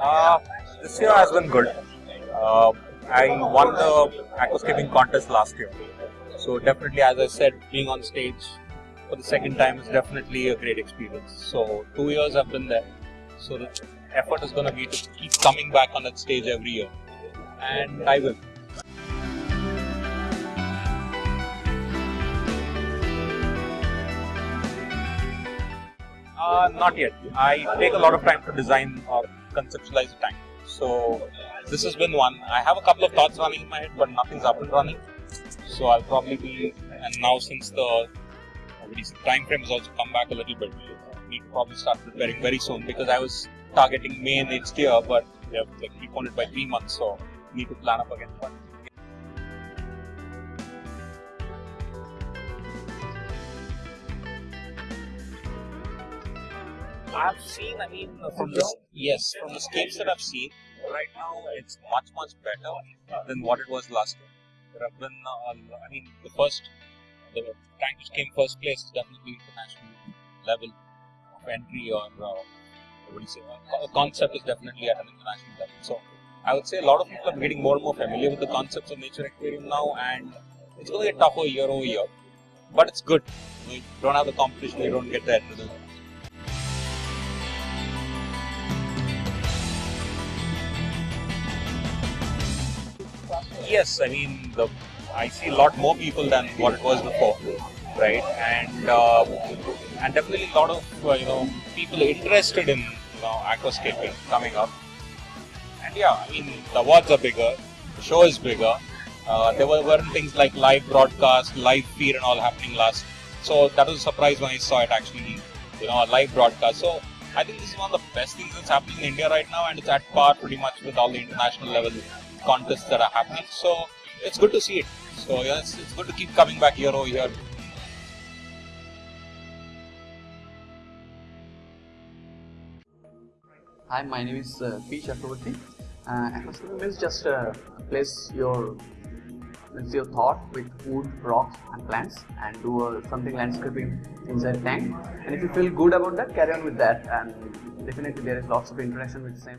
Uh, this year has been good. Uh, I won the aquascaping contest last year. So definitely, as I said, being on stage for the second time is definitely a great experience. So two years I've been there. So the effort is going to be to keep coming back on that stage every year. And I will. Uh, not yet. I take a lot of time to design or conceptualize tank. So this has been one. I have a couple of thoughts running in my head, but nothing's up and running. So I'll probably be. And now since the uh, time frame has also come back a little bit, uh, need to probably start preparing very soon because I was targeting May next year, but we have like preponed it by three months, so need to plan up again. But I've seen, I mean, from the yes, from the scapes that I've seen, right now it's much much better than what it was last year. There have been, uh, I mean, the first, the tank which came first place is definitely international level of entry or uh, what do you say? A concept is definitely at an international level. So I would say a lot of people are getting more and more familiar with the concepts of nature aquarium now, and it's going to get tougher year over year. But it's good. You don't have the competition, you don't get the yes, I mean, the, I see a lot more people than what it was before, right? And uh, and definitely a lot of uh, you know people interested in you know aquascaping coming up. And yeah, I mean, the awards are bigger, the show is bigger. Uh, there were, weren't things like live broadcast, live feed, and all happening last. So that was a surprise when I saw it actually, you know, a live broadcast. So I think this is one of the best things that's happening in India right now, and it's at par pretty much with all the international level contests that are happening. So it's good to see it. So yeah, it's, good to keep coming back here over here. Hi, my name is uh, P. Chakravarti. Uh, just uh, place your your thought with wood, rocks and plants and do uh, something landscaping inside tank and if you feel good about that carry on with that and definitely there is lots of interaction with the same